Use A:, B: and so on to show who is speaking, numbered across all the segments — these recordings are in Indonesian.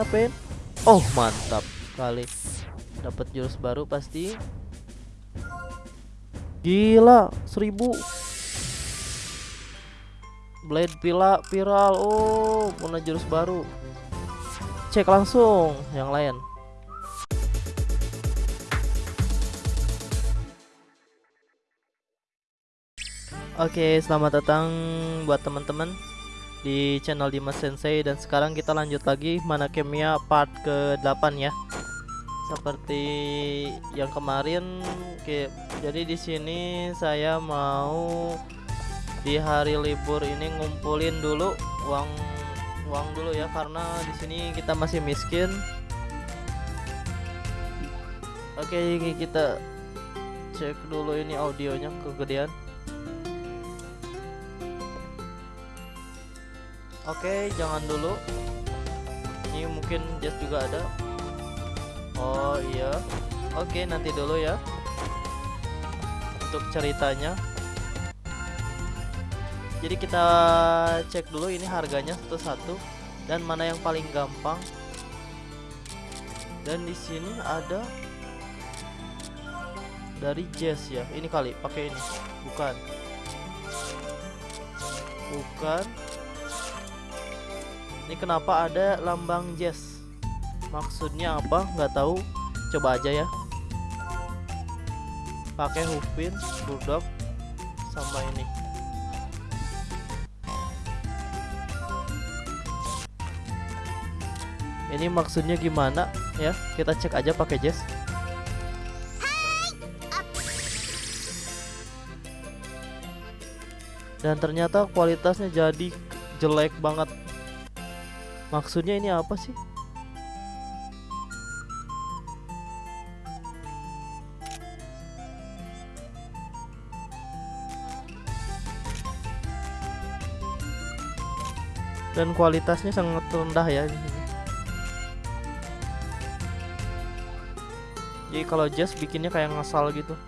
A: Ngapain? Oh mantap sekali. Dapat jurus baru pasti. Gila seribu. Blade pila viral. Oh punya jurus baru. Cek langsung yang lain. Oke, selamat datang buat teman-teman di channel Dimas Sensei dan sekarang kita lanjut lagi mana Kemia part ke-8 ya. Seperti yang kemarin oke, jadi di sini saya mau di hari libur ini ngumpulin dulu uang uang dulu ya karena di sini kita masih miskin. Oke, kita cek dulu ini audionya kegedean. Oke, jangan dulu. Ini mungkin Jazz juga ada. Oh iya. Oke, nanti dulu ya. Untuk ceritanya. Jadi kita cek dulu ini harganya satu-satu dan mana yang paling gampang. Dan di sini ada dari Jazz ya. Ini kali pakai ini. Bukan. Bukan. Ini kenapa ada lambang jazz? Maksudnya apa? Nggak tahu. Coba aja ya. Pakai Hupin, Bulldog, sama ini. Ini maksudnya gimana ya? Kita cek aja pakai jazz. Dan ternyata kualitasnya jadi jelek banget Maksudnya ini apa sih? Dan kualitasnya sangat rendah ya. Jadi kalau jazz bikinnya kayak ngasal gitu.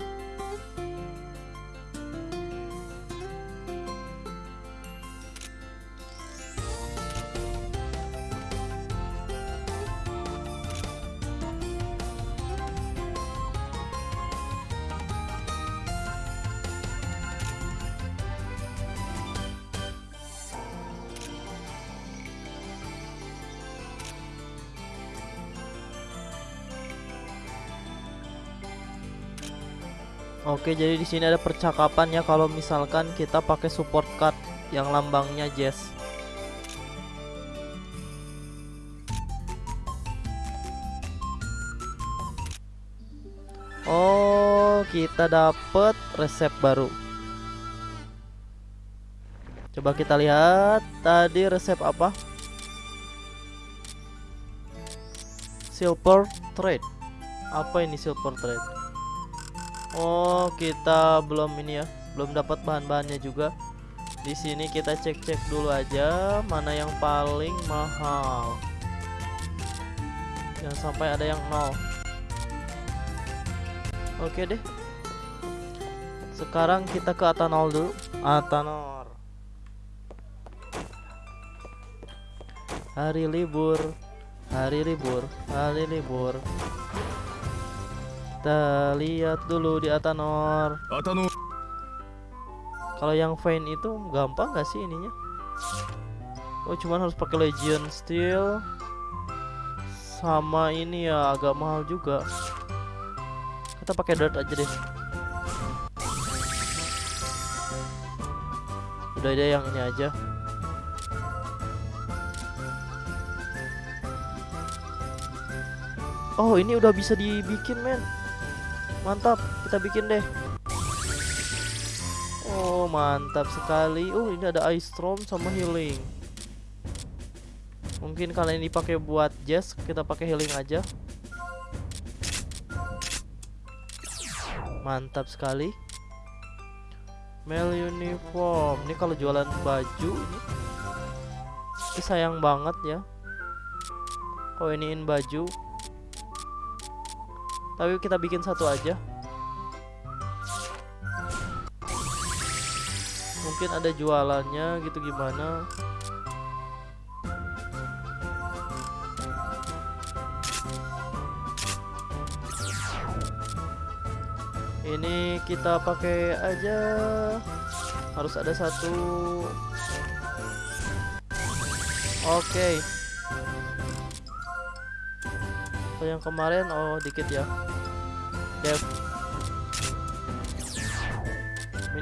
A: Oke, jadi di sini ada percakapan ya kalau misalkan kita pakai support card yang lambangnya Jazz. Oh, kita dapat resep baru. Coba kita lihat tadi resep apa? Silver trade. Apa ini silver trade? Oh, kita belum ini ya, belum dapat bahan-bahannya juga. Di sini kita cek-cek dulu aja mana yang paling mahal. Jangan sampai ada yang nol. Oke deh. Sekarang kita ke Atanol dulu. Atanor. Hari libur. Hari libur. Hari libur. Kita lihat dulu di Atanor.
B: Atanor.
A: Kalau yang Vayne itu gampang gak sih ininya? Oh, cuman harus pakai Legion Steel. Sama ini ya agak mahal juga. Kita pakai Dirt aja deh. Udah ada yang ini aja. Oh, ini udah bisa dibikin, men. Mantap, kita bikin deh. Oh, mantap sekali. Oh, ini ada ice storm sama healing. Mungkin kalian ini dipakai buat jazz, kita pakai healing aja. Mantap sekali. Male uniform. Ini kalau jualan baju ini. Ini sayang banget ya. Oh, iniin baju. Tapi kita bikin satu aja. Mungkin ada jualannya gitu gimana. Ini kita pakai aja. Harus ada satu. Oke. Okay. Oh, yang kemarin oh dikit ya. Dev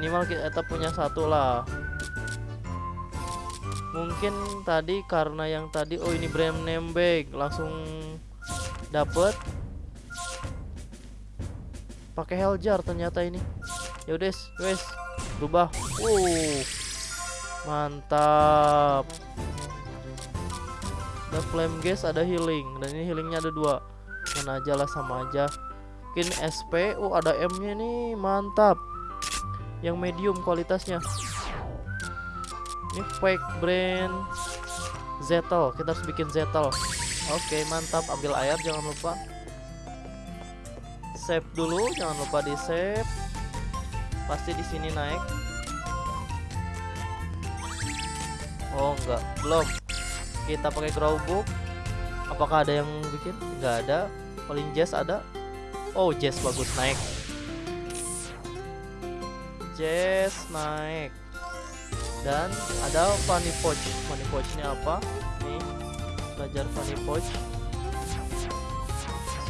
A: minimal kita punya satu lah. Mungkin tadi karena yang tadi oh ini brand name bag langsung dapet. Pakai heljar ternyata ini. Ya udah wes berubah. Uh mantap. Ada flame gas ada healing. Dan ini healingnya ada dua. Mana aja lah sama aja mungkin SP oh ada M nya nih mantap. Yang medium kualitasnya. Ini fake brand Zetel kita harus bikin Zetel oke mantap. Ambil air jangan lupa. Save dulu jangan lupa di save. Pasti di sini naik. Oh enggak. Belum. Kita pakai grow book apakah ada yang bikin? Enggak ada. Paling jazz ada oh jazz bagus naik. Jazz naik. Dan ada funny pouch funny pouchnya apa? Nih belajar funny pouch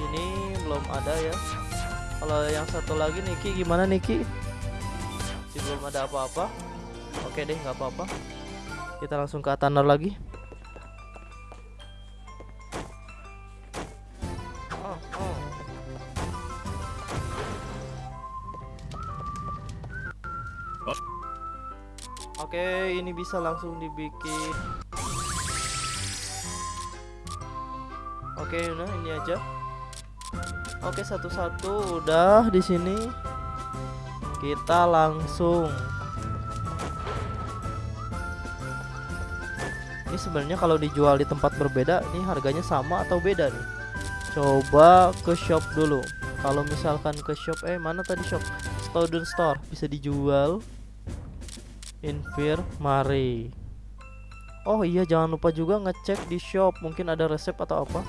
A: sini belum ada ya. Kalau yang satu lagi Niki gimana Niki? Si belum ada apa-apa. Oke deh nggak apa-apa. Kita langsung ke Atanar lagi ini bisa langsung dibikin. Oke, nah ini aja. Oke, satu-satu udah di sini. Kita langsung. Ini sebenarnya kalau dijual di tempat berbeda, ini harganya sama atau beda nih? Coba ke shop dulu. Kalau misalkan ke shop, eh mana tadi shop? Student Store bisa dijual infirmary. Oh iya jangan lupa juga ngecek di shop. Mungkin ada resep atau apa?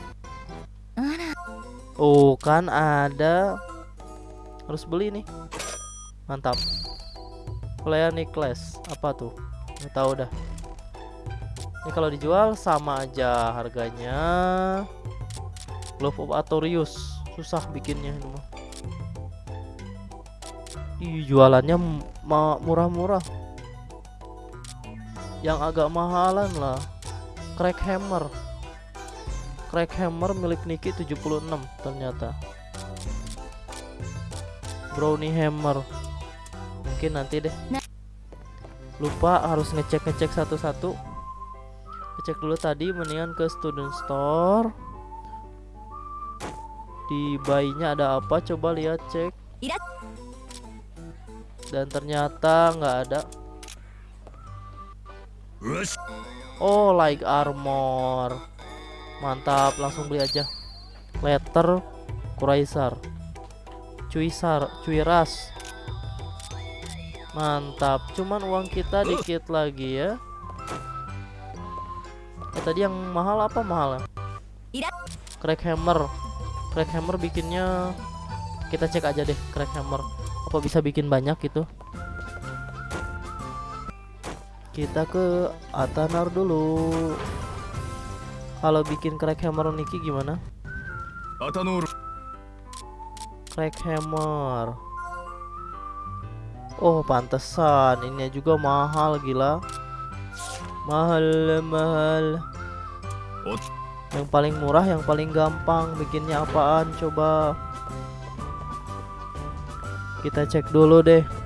A: Oh kan ada. Harus beli nih. Mantap. Player class apa tuh? Nggak tahu dah. Ini kalau dijual sama aja harganya. Glove of Atorius susah bikinnya ini mah. Ih, jualannya murah-murah yang agak mahalan lah. Crack hammer. Crack hammer milik Niki 76 ternyata. Brownie hammer. Mungkin nanti deh. Lupa harus ngecek-ngecek satu-satu. Ngecek dulu tadi mendingan ke student store. Di bayinya ada apa? Coba lihat cek. Dan ternyata nggak ada Oh like armor. Mantap langsung beli aja. Letter Kuraisar Cuisar Cuiras. Mantap Cuman uang kita dikit lagi ya. Eh, Tadi yang mahal apa mahal ya? Crack hammer. Crack hammer bikinnya Kita cek aja deh crack hammer. Apa bisa bikin banyak gitu kita ke Atanar dulu. Kalau bikin crack hammer Niki gimana? Atanur crack hammer. Oh pantesan. Ini juga mahal gila. Mahal mahal. Yang paling murah yang paling gampang bikinnya apaan coba? Kita cek dulu deh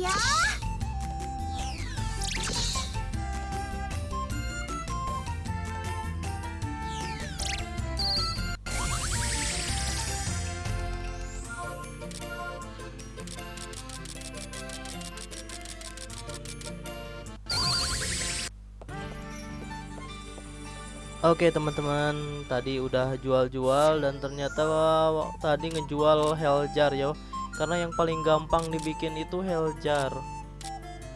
A: Ya. Oke teman-teman, tadi udah jual-jual dan ternyata wow, tadi ngejual Heljar yo karena yang paling gampang dibikin itu Heljar.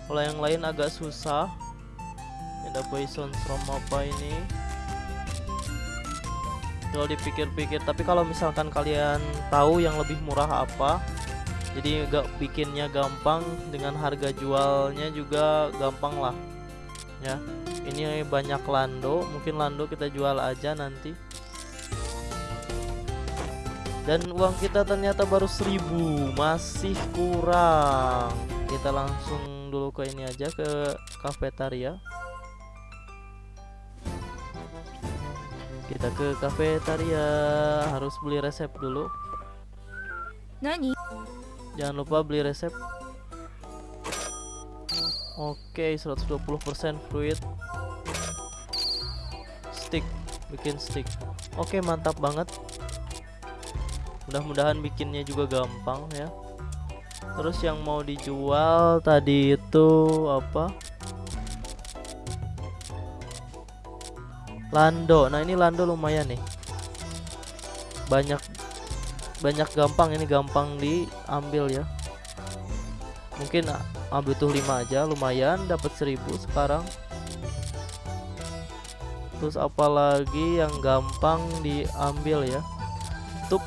A: Kalau yang lain agak susah. Ada poison from apa ini? Kalau dipikir-pikir tapi kalau misalkan kalian tahu yang lebih murah apa jadi gak bikinnya gampang dengan harga jualnya juga gampang lah. Ya ini banyak lando mungkin lando kita jual aja nanti dan uang kita ternyata baru 1000 masih kurang kita langsung dulu ke ini aja ke kafetaria kita ke kafetaria harus beli resep dulu
B: Nani?
A: jangan lupa beli resep Oke, 120% fruit stick, bikin stick. Oke, mantap banget. Mudah-mudahan bikinnya juga gampang ya. Terus yang mau dijual tadi itu apa? Lando. Nah, ini Lando lumayan nih. Banyak banyak gampang ini gampang diambil ya. Mungkin ah, butuh 5 aja lumayan dapat 1000 sekarang terus apalagi yang gampang diambil ya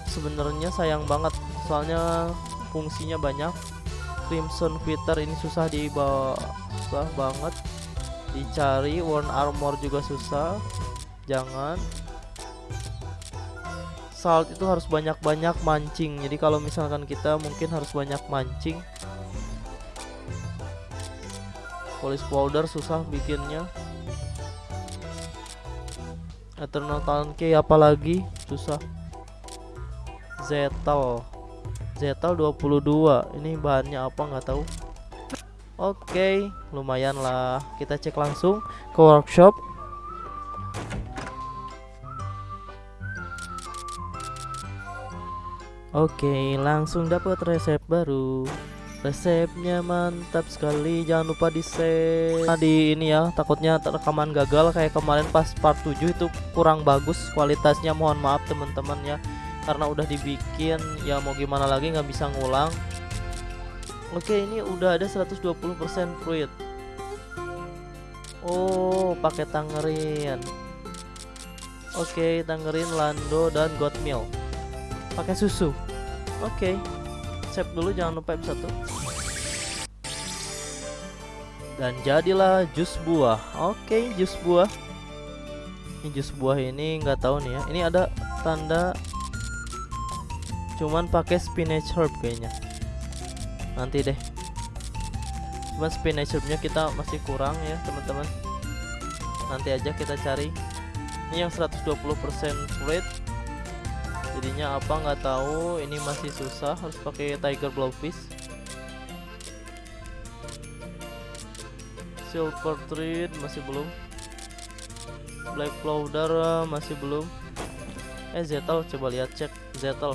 A: sebenarnya sayang banget. Soalnya fungsinya banyak. Crimson Fitter ini susah dibawa susah banget. Dicari Worn Armor juga susah. Jangan. Salt itu harus banyak-banyak mancing. Jadi kalau misalkan kita mungkin harus banyak mancing. Polish powder susah bikinnya. Eternal talent key apalagi? Susah zetal zetal 22 ini bahannya apa? Nggak tahu. Oke okay, lumayan lah. Kita cek langsung ke workshop. Oke, okay, langsung dapat resep baru. Resepnya mantap sekali. Jangan lupa di save. Nah, di ini ya takutnya rekaman gagal. Kayak kemarin pas part 7 itu kurang bagus kualitasnya. Mohon maaf teman-teman ya karena udah dibikin ya mau gimana lagi nggak bisa ngulang. Oke ini udah ada 120% fruit oh pakai tangerin. Oke tangerin lando dan goat milk pakai susu. Oke save dulu jangan lupa F1 dan jadilah jus buah. Oke jus buah. Ini jus buah ini nggak tahu nih ya. Ini ada tanda cuman pakai spinach herb kayaknya. Nanti deh. Cuman spinach herbnya kita masih kurang ya teman-teman. Nanti aja kita cari. Ini yang 120% fruit jadinya apa nggak tahu. Ini masih susah harus pakai tiger blowfish. Silver thread masih belum. Black powder eh, masih belum. Eh zetal coba lihat cek. Zetal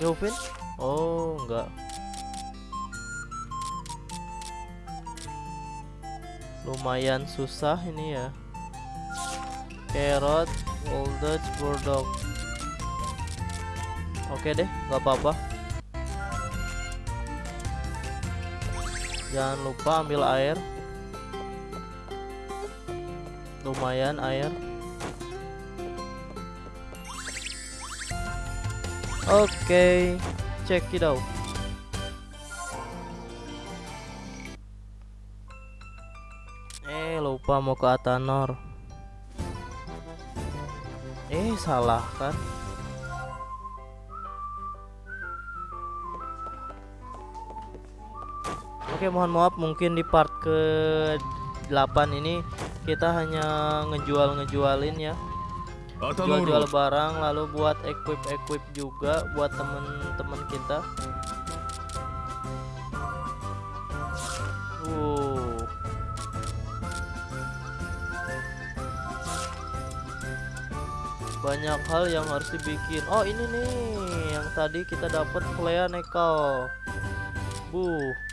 A: pakai hufin oh enggak. Lumayan susah ini ya. Carrot old Dutch bulldog. Oke deh nggak apa-apa. Jangan lupa ambil air. Lumayan air oke check it out. Eh lupa mau ke Atanor. Eh salah kan? Oke mohon maaf mungkin di part ke 8 ini kita hanya ngejual-ngejualin ya jual-jual barang lalu buat equip-equip juga buat temen-temen kita. Banyak hal yang harus dibikin. Oh ini nih yang tadi kita dapat Flea Nekal bu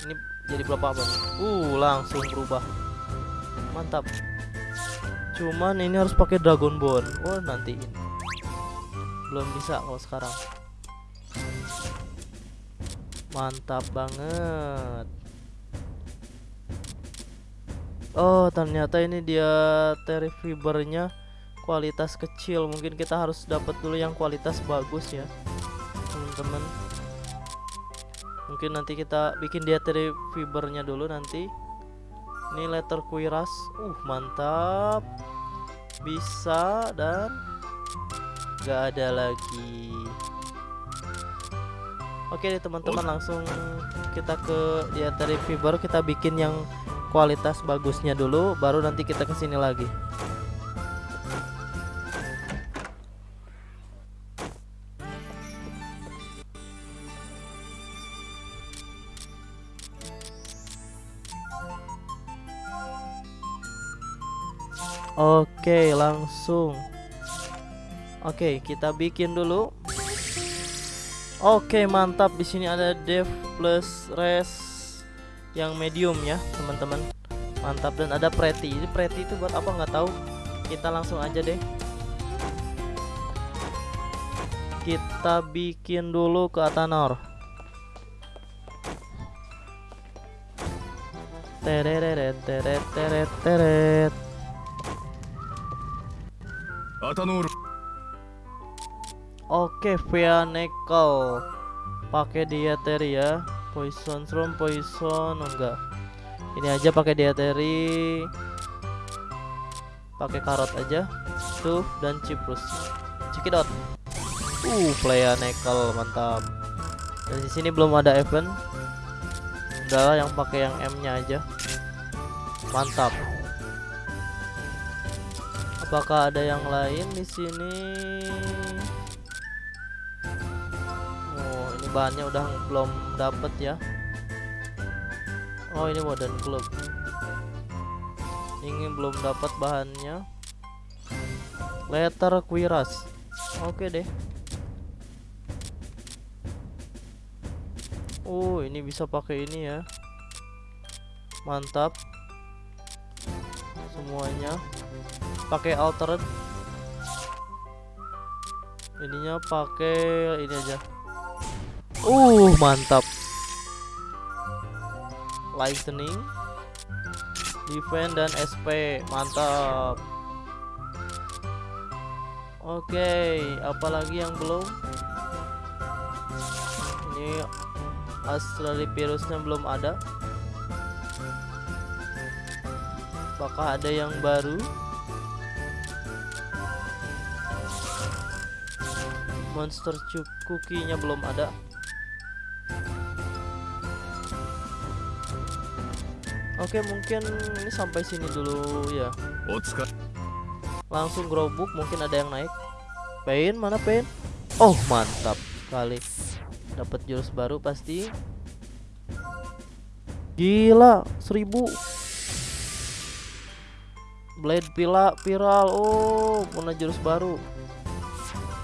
A: ini jadi berapa apa nih uh langsung berubah. Mantap cuman ini harus pakai dragon bone oh nanti ini belum bisa kalau sekarang. Mantap banget. Oh ternyata ini dia terry fibernya kualitas kecil. Mungkin kita harus dapat dulu yang kualitas bagus ya teman-teman. Mungkin nanti kita bikin dia terry fibernya dulu nanti ini letter kuiras. Uh mantap. Bisa dan gak ada lagi. Oke deh teman-teman langsung kita ke dia dari fiber kita bikin yang kualitas bagusnya dulu baru nanti kita ke sini lagi Oke, langsung. Oke, kita bikin dulu. Oke, mantap. Di sini ada dev plus res yang medium ya, teman-teman. Mantap dan ada pretty. Ini pretty itu buat apa nggak tahu. Kita langsung aja deh. Kita bikin dulu ke Atanor. Teret teret teret.
C: Atanur.
A: Oke, Veanecal. Pakai dieteri ya. Poison from poison enggak. Ini aja pakai dieteri. Pakai karot aja. Stuff dan ciprus. Cikidot. Uh, Veanecal mantap. Dan di sini belum ada event. Udahlah yang pakai yang M-nya aja. Mantap. Apakah ada yang lain di sini? Oh, ini bahannya udah belum dapet ya. Oh, ini modern club. Ini belum dapat bahannya. Letter Quiras. Oke deh. Oh, ini bisa pakai ini ya. Mantap. Semuanya pakai alternate. Ininya pakai ini aja. Uh mantap. Lightning defense dan SP mantap. Oke okay, apalagi yang belum? Ini Astrali virusnya belum ada. Apakah ada yang baru monster cookie-nya belum ada. Oke mungkin ini sampai sini dulu ya. Langsung growbook mungkin ada yang naik. Pain mana pain Oh mantap kali Dapat jurus baru pasti. Gila seribu. Blade pila viral. Oh punya jurus baru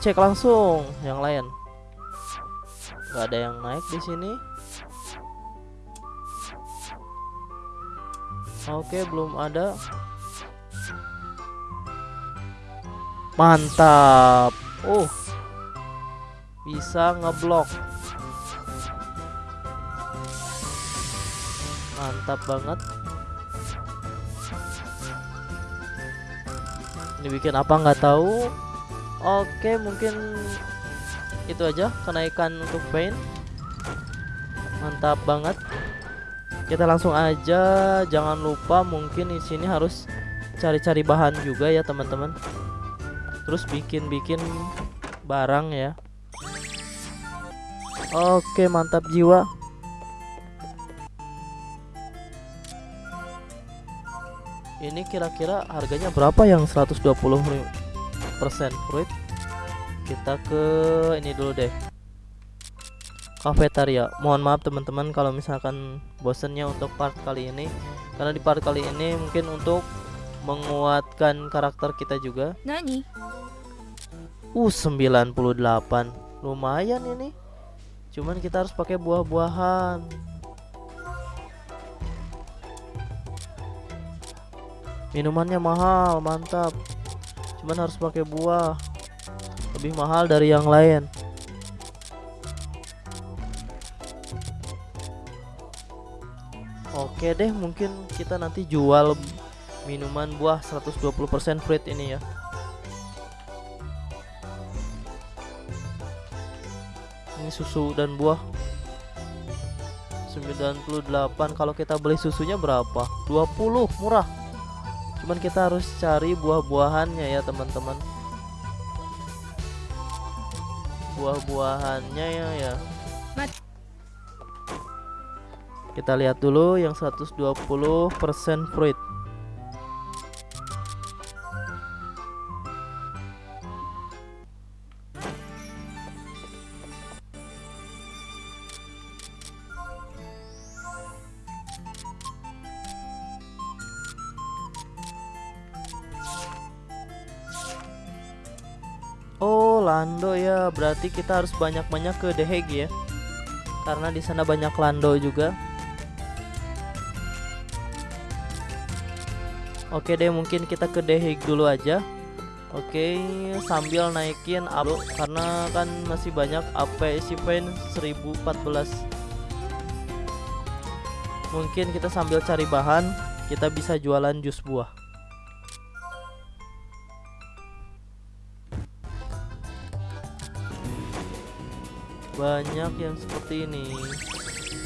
A: cek langsung yang lain. Nggak ada yang naik di sini. Oke belum ada. Mantap. Uh bisa ngeblok. Mantap banget. Ini bikin apa nggak tahu Oke mungkin itu aja kenaikan untuk pain mantap banget. Kita langsung aja jangan lupa mungkin di sini harus cari-cari bahan juga ya teman-teman. Terus bikin-bikin barang ya. Oke mantap jiwa. Ini kira-kira harganya berapa yang 120 fruit kita ke ini dulu deh. Kafetaria mohon maaf teman-teman kalau misalkan bosennya untuk part kali ini. Karena di part kali ini mungkin untuk menguatkan karakter kita juga.
B: Nani?
A: uh 98 lumayan ini. Cuman kita harus pakai buah-buahan. Minumannya mahal, mantap. Cuman harus pakai buah. Lebih mahal dari yang lain. Oke deh, mungkin kita nanti jual minuman buah 120% fruit ini ya. Ini susu dan buah 98 kalau kita beli susunya berapa 20 murah cuman kita harus cari buah-buahannya ya teman-teman. Buah-buahannya ya ya. Kita lihat dulu yang 120% fruit Berarti kita harus banyak-banyak ke The Hague ya. Karena di sana banyak Lando juga. Oke deh, mungkin kita ke The Hague dulu aja. Oke, sambil naikin up karena kan masih banyak APC Paint 1014. Mungkin kita sambil cari bahan, kita bisa jualan jus buah. Banyak yang seperti ini.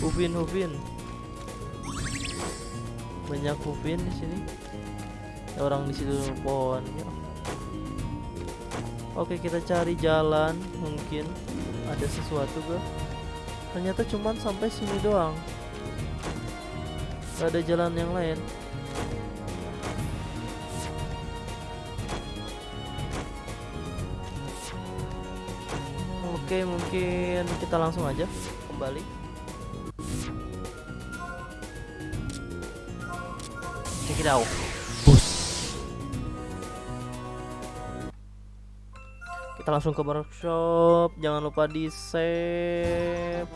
A: Hufin Hufin banyak Hufin di sini. Orang di situ pohon. Ya. Oke kita cari jalan. Mungkin ada sesuatu gak ternyata cuman sampai sini doang. Gak ada jalan yang lain Oke, mungkin kita langsung aja kembali. Check it out. Bus. Kita langsung ke workshop. Jangan lupa di save.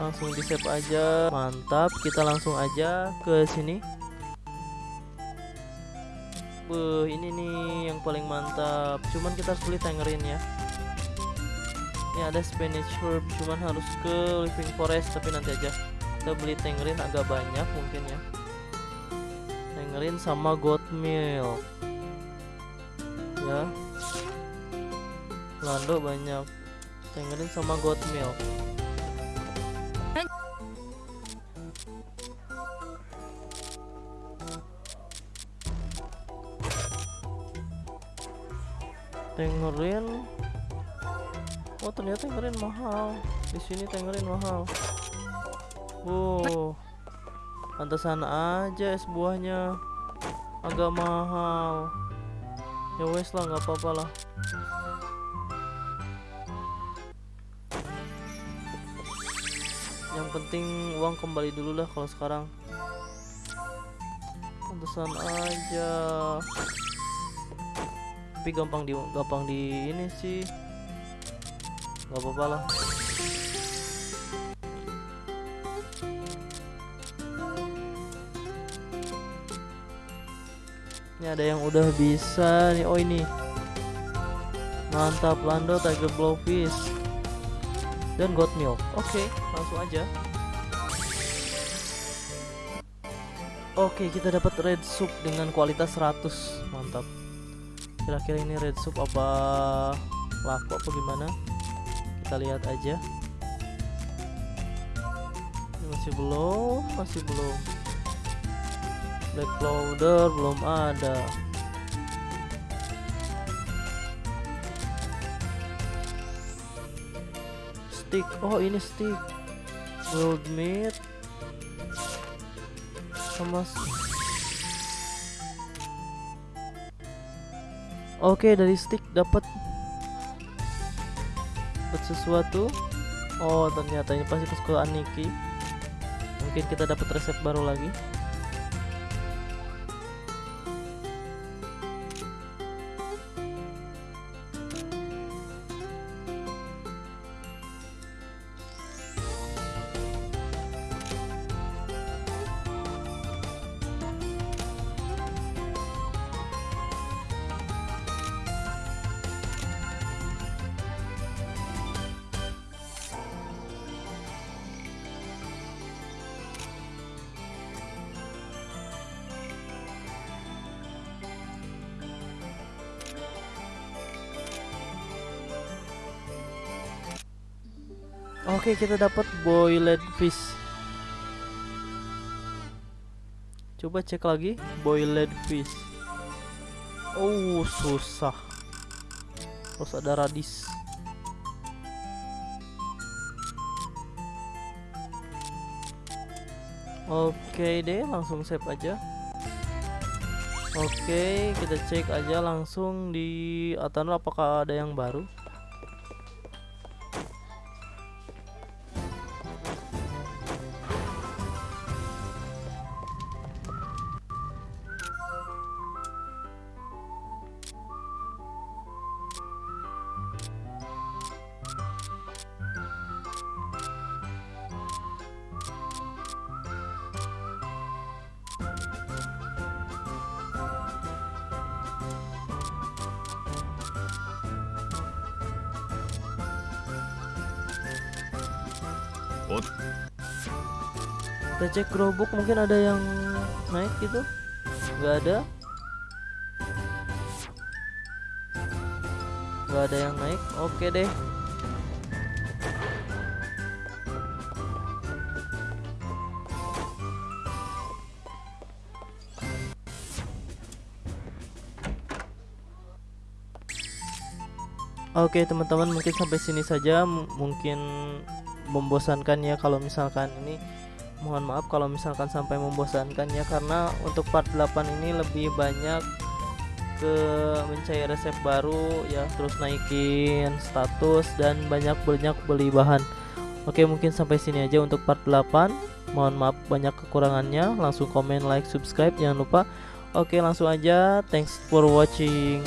A: Langsung di save aja. Mantap. Kita langsung aja ke sini. Beuh, ini nih yang paling mantap. Cuman kita harus beli tangerin ya ini ada Spanish herb cuman harus ke living forest tapi nanti aja. Kita beli tangerine agak banyak mungkin ya. Tangerine sama goat milk. Ya. Lando banyak. Tangerine sama goat milk. Tangerine Oh ternyata tangerine mahal. Di sini tangerine mahal. Oh, pantesan aja es buahnya agak mahal. Ya wes lah, nggak apa-apa lah. Yang penting uang kembali dulu lah kalau sekarang. Pantesan aja. Tapi gampang di gampang di ini sih nggak apa-apa lah. Ini ada yang udah bisa nih. Oh ini. Mantap lando tiger blowfish. Dan goat milk. Oke langsung aja. Oke kita dapat red soup dengan kualitas 100 mantap. Kira-kira ini red soup apa laku apa gimana kita lihat aja. Masih belum masih belum. Black powder belum ada. Stick oh ini stick. Gold meat. Sama Oke dari stick dapat sesuatu. Oh ternyata ini pasti kesukaan Niki mungkin kita dapat resep baru lagi Oke, kita dapat boiled fish. Coba cek lagi boiled fish. Oh, susah. Terus ada radis. Oke deh, langsung save aja. Oke, kita cek aja langsung di Atano apakah ada yang baru. Kita cek gerobak mungkin ada yang naik gitu. Nggak ada. Nggak ada yang naik. Oke deh. Oke teman-teman mungkin sampai sini saja M- mungkin membosankan ya kalau misalkan ini mohon maaf kalau misalkan sampai membosankan ya karena untuk part 8 ini lebih banyak ke mencari resep baru ya terus naikin status dan banyak-banyak beli bahan. Oke mungkin sampai sini aja untuk part 8 mohon maaf banyak kekurangannya. Langsung komen like subscribe jangan lupa. Oke langsung aja. Thanks for watching